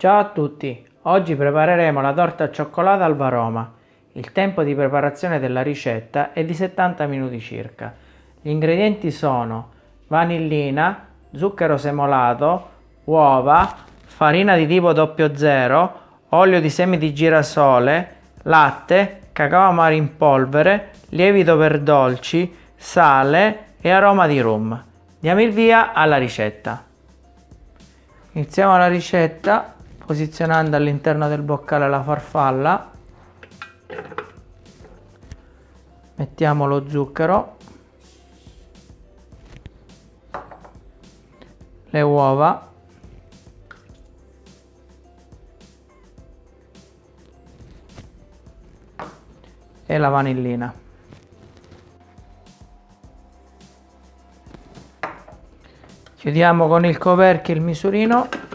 Ciao a tutti, oggi prepareremo la torta al cioccolato al varoma. Il tempo di preparazione della ricetta è di 70 minuti circa. Gli ingredienti sono vanillina, zucchero semolato, uova, farina di tipo 00, olio di semi di girasole, latte, cacao amaro in polvere, lievito per dolci, sale e aroma di rum. Diamo il via alla ricetta. Iniziamo la ricetta posizionando all'interno del boccale la farfalla. Mettiamo lo zucchero. Le uova. E la vanillina. Chiudiamo con il coperchio il misurino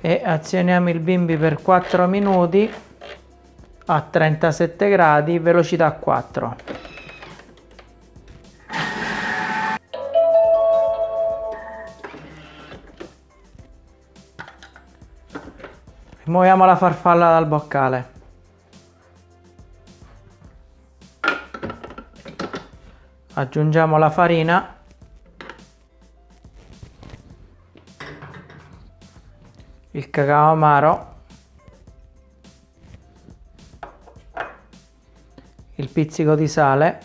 e azioniamo il bimbi per 4 minuti a 37 gradi velocità 4 rimuoviamo la farfalla dal boccale. Aggiungiamo la farina il cacao amaro, il pizzico di sale,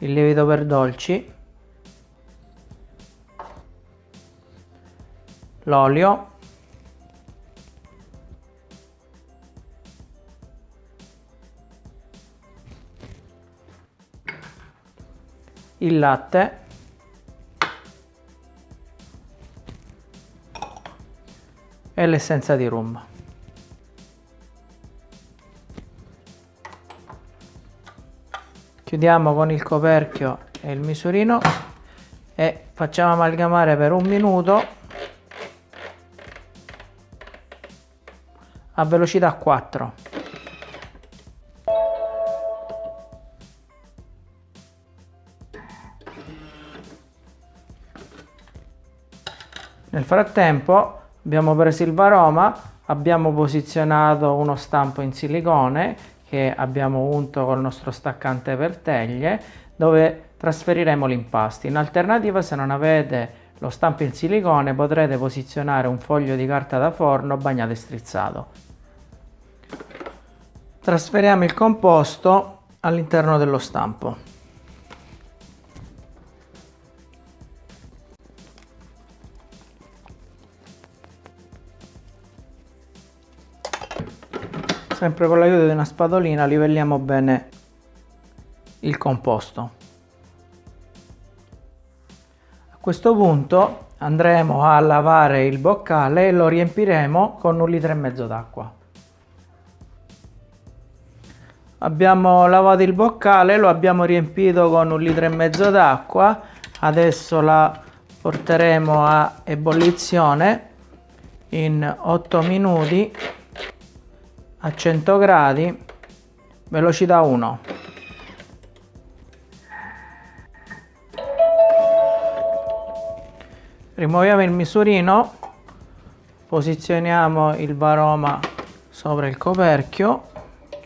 il lievito per dolci, l'olio, il latte e l'essenza di rum. Chiudiamo con il coperchio e il misurino e facciamo amalgamare per un minuto a velocità 4. Nel frattempo abbiamo preso il varoma abbiamo posizionato uno stampo in silicone che abbiamo unto col nostro staccante per teglie dove trasferiremo l'impasto. In alternativa se non avete lo stampo in silicone potrete posizionare un foglio di carta da forno bagnato e strizzato. Trasferiamo il composto all'interno dello stampo sempre con l'aiuto di una spadolina livelliamo bene il composto. A questo punto andremo a lavare il boccale e lo riempiremo con un litro e mezzo d'acqua. Abbiamo lavato il boccale lo abbiamo riempito con un litro e mezzo d'acqua. Adesso la porteremo a ebollizione in 8 minuti a 100 gradi velocità 1 rimuoviamo il misurino posizioniamo il varoma sopra il coperchio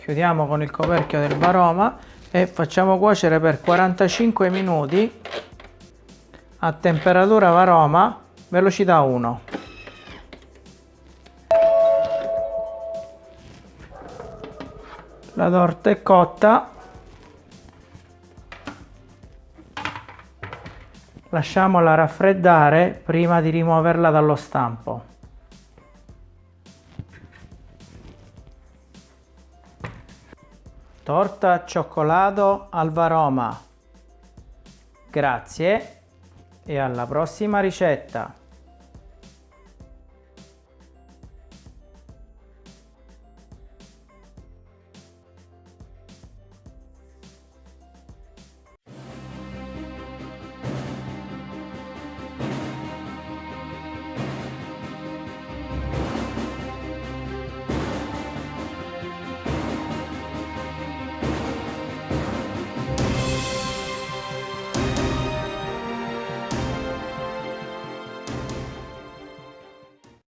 chiudiamo con il coperchio del varoma e facciamo cuocere per 45 minuti a temperatura varoma velocità 1 la torta è cotta. Lasciamola raffreddare prima di rimuoverla dallo stampo. Torta cioccolato al varoma grazie e alla prossima ricetta